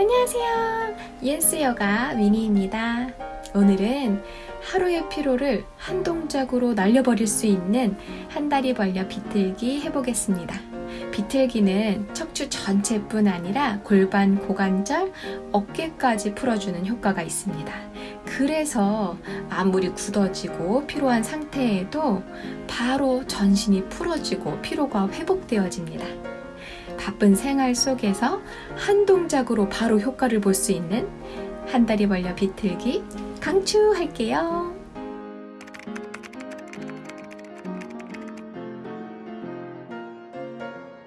안녕하세요. 예스 요가 미니입니다. 오늘은 하루의 피로를 한 동작으로 날려버릴 수 있는 한 다리 벌려 비틀기 해보겠습니다. 비틀기는 척추 전체뿐 아니라 골반, 고관절, 어깨까지 풀어주는 효과가 있습니다. 그래서 아무리 굳어지고 피로한 상태에도 바로 전신이 풀어지고 피로가 회복되어집니다. 바쁜 생활 속에서 한 동작으로 바로 효과를 볼 수 있는 한 다리 벌려 비틀기 강추할게요.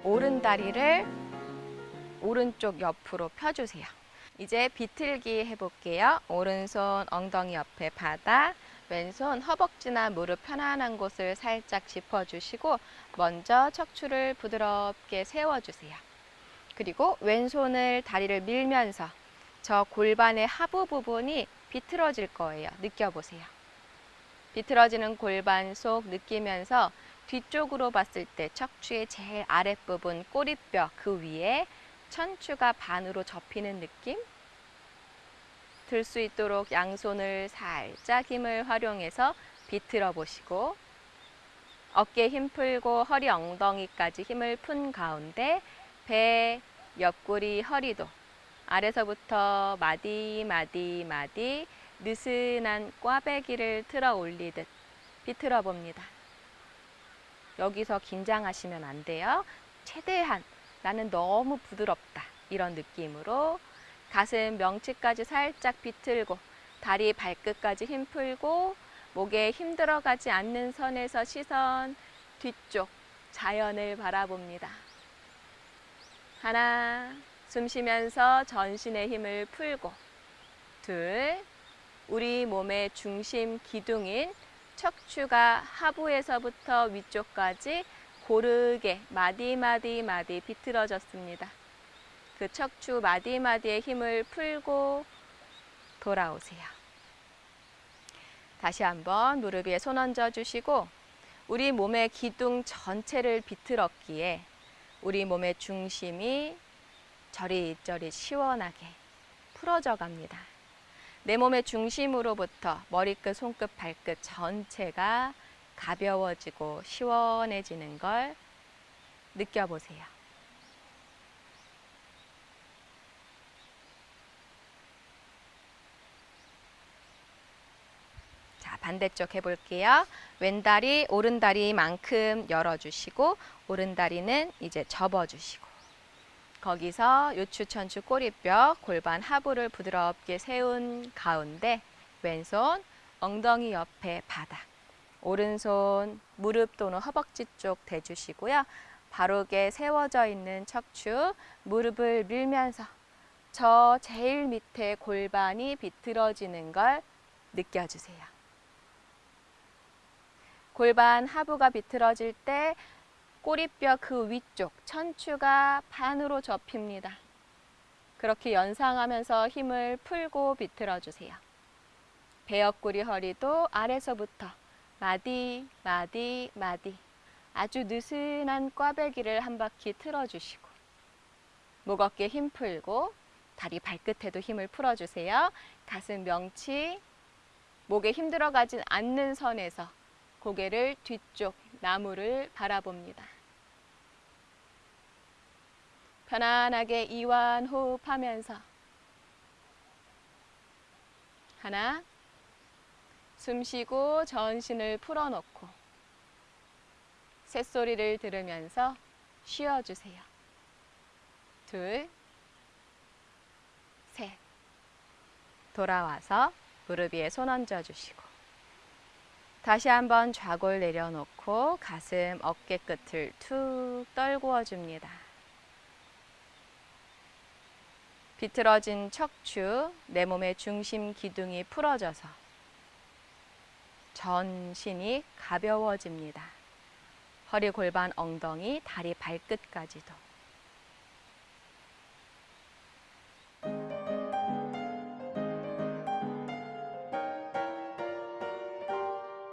오른 다리를 오른쪽 옆으로 펴주세요. 이제 비틀기 해볼게요. 오른손 엉덩이 옆에 바닥, 왼손 허벅지나 무릎 편안한 곳을 살짝 짚어주시고 먼저 척추를 부드럽게 세워주세요. 그리고 왼손을 다리를 밀면서 저 골반의 하부 부분이 비틀어질 거예요. 느껴보세요. 비틀어지는 골반 속 느끼면서 뒤쪽으로 봤을 때 척추의 제일 아랫부분 꼬리뼈 그 위에 천추가 반으로 접히는 느낌? 들 수 있도록 양손을 살짝 힘을 활용해서 비틀어 보시고 어깨 힘 풀고 허리 엉덩이까지 힘을 푼 가운데 배, 옆구리, 허리도 아래서부터 마디 마디 마디 느슨한 꽈배기를 틀어 올리듯 비틀어 봅니다. 여기서 긴장하시면 안 돼요. 최대한 나는 너무 부드럽다. 이런 느낌으로 가슴 명치까지 살짝 비틀고 다리 발끝까지 힘 풀고 목에 힘 들어가지 않는 선에서 시선 뒤쪽 자연을 바라봅니다. 하나, 숨 쉬면서 전신의 힘을 풀고 둘, 우리 몸의 중심 기둥인 척추가 하부에서부터 위쪽까지 고르게 마디마디 마디 비틀어졌습니다. 그 척추 마디마디의 힘을 풀고 돌아오세요. 다시 한번 무릎 위에 손 얹어 주시고 우리 몸의 기둥 전체를 비틀었기에 우리 몸의 중심이 저릿저릿 시원하게 풀어져 갑니다. 내 몸의 중심으로부터 머리끝, 손끝, 발끝 전체가 가벼워지고 시원해지는 걸 느껴보세요. 자, 반대쪽 해볼게요. 왼다리, 오른다리만큼 열어주시고, 오른다리는 이제 접어주시고, 거기서 요추, 천추, 꼬리뼈, 골반 하부를 부드럽게 세운 가운데, 왼손 엉덩이 옆에 바닥, 오른손 무릎 또는 허벅지 쪽 대주시고요. 바르게 세워져 있는 척추, 무릎을 밀면서 저 제일 밑에 골반이 비틀어지는 걸 느껴주세요. 골반 하부가 비틀어질 때 꼬리뼈 그 위쪽 천추가 반으로 접힙니다. 그렇게 연상하면서 힘을 풀고 비틀어 주세요. 배 옆구리 허리도 아래서부터 마디 마디 마디 아주 느슨한 꽈배기를 한 바퀴 틀어주시고 목 어깨 힘 풀고 다리 발끝에도 힘을 풀어주세요. 가슴 명치 목에 힘 들어가진 않는 선에서 고개를 뒤쪽 나무를 바라봅니다. 편안하게 이완 호흡하면서 하나 숨 쉬고 전신을 풀어놓고 새소리를 들으면서 쉬어주세요. 둘, 셋. 돌아와서 무릎 위에 손 얹어주시고 다시 한번 좌골 내려놓고 가슴 어깨 끝을 툭 떨구어 줍니다. 비틀어진 척추, 내 몸의 중심 기둥이 풀어져서 전신이 가벼워집니다. 허리, 골반, 엉덩이, 다리, 발끝까지도.